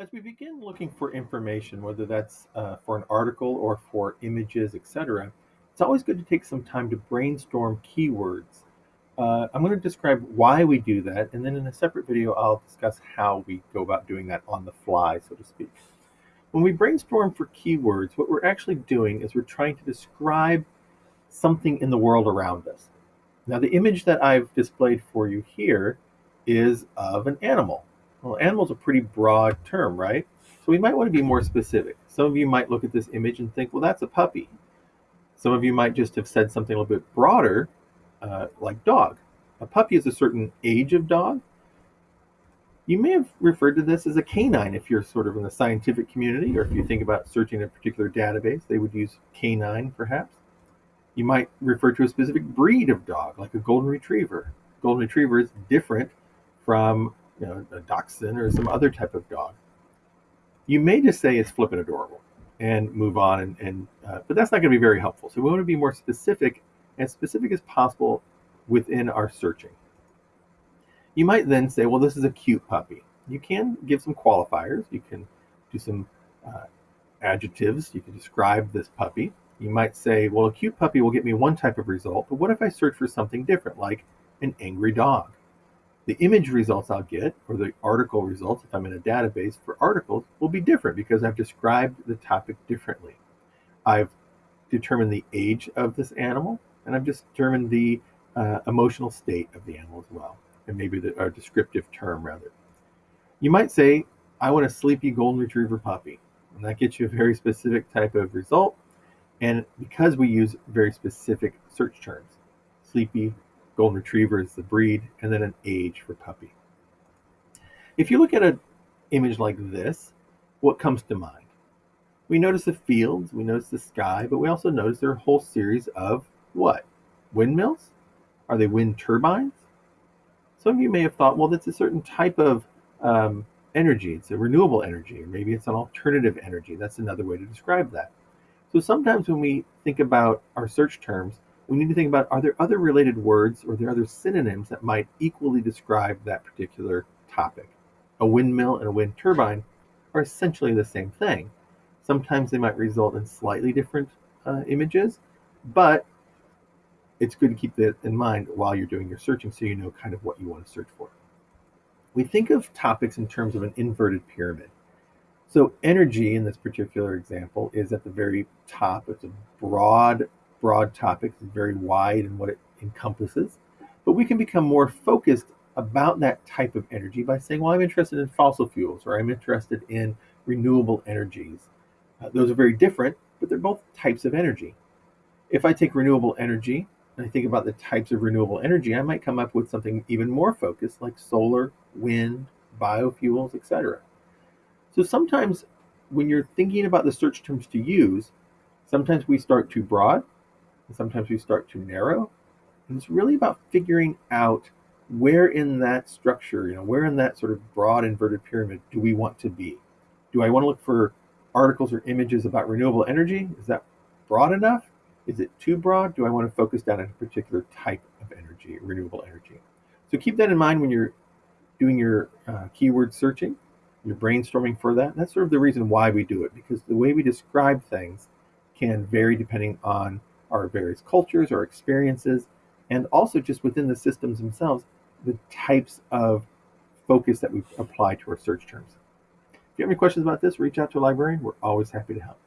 As we begin looking for information, whether that's uh, for an article or for images, etc., it's always good to take some time to brainstorm keywords. Uh, I'm going to describe why we do that, and then in a separate video, I'll discuss how we go about doing that on the fly, so to speak. When we brainstorm for keywords, what we're actually doing is we're trying to describe something in the world around us. Now, the image that I've displayed for you here is of an animal. Well, animal's a pretty broad term, right? So we might want to be more specific. Some of you might look at this image and think, well, that's a puppy. Some of you might just have said something a little bit broader, uh, like dog. A puppy is a certain age of dog. You may have referred to this as a canine if you're sort of in the scientific community, or if you think about searching a particular database, they would use canine perhaps. You might refer to a specific breed of dog, like a golden retriever. Golden retriever is different from you know, a dachshund or some other type of dog. You may just say it's flippin' adorable and move on, and, and uh, but that's not going to be very helpful. So we want to be more specific, as specific as possible within our searching. You might then say, well, this is a cute puppy. You can give some qualifiers. You can do some uh, adjectives. You can describe this puppy. You might say, well, a cute puppy will get me one type of result, but what if I search for something different, like an angry dog? The image results I'll get, or the article results, if I'm in a database for articles, will be different because I've described the topic differently. I've determined the age of this animal, and I've determined the uh, emotional state of the animal as well, and maybe the, a descriptive term rather. You might say, I want a sleepy golden retriever puppy, and that gets you a very specific type of result. And because we use very specific search terms, sleepy, golden retriever is the breed, and then an age for puppy. If you look at an image like this, what comes to mind? We notice the fields, we notice the sky, but we also notice there are a whole series of what? Windmills? Are they wind turbines? Some of you may have thought, well, that's a certain type of um, energy. It's a renewable energy, or maybe it's an alternative energy. That's another way to describe that. So sometimes when we think about our search terms, we need to think about are there other related words or are there other synonyms that might equally describe that particular topic? A windmill and a wind turbine are essentially the same thing. Sometimes they might result in slightly different uh, images, but it's good to keep that in mind while you're doing your searching so you know kind of what you want to search for. We think of topics in terms of an inverted pyramid. So energy in this particular example is at the very top. It's a broad broad topic, it's very wide in what it encompasses. But we can become more focused about that type of energy by saying, well, I'm interested in fossil fuels or I'm interested in renewable energies. Uh, those are very different, but they're both types of energy. If I take renewable energy and I think about the types of renewable energy, I might come up with something even more focused like solar, wind, biofuels, etc. So sometimes when you're thinking about the search terms to use, sometimes we start too broad and sometimes we start to narrow. And it's really about figuring out where in that structure, you know, where in that sort of broad inverted pyramid do we want to be? Do I want to look for articles or images about renewable energy? Is that broad enough? Is it too broad? Do I want to focus down on a particular type of energy, renewable energy? So keep that in mind when you're doing your uh, keyword searching, you're brainstorming for that. And that's sort of the reason why we do it, because the way we describe things can vary depending on our various cultures, our experiences, and also just within the systems themselves, the types of focus that we apply to our search terms. If you have any questions about this, reach out to a librarian. We're always happy to help.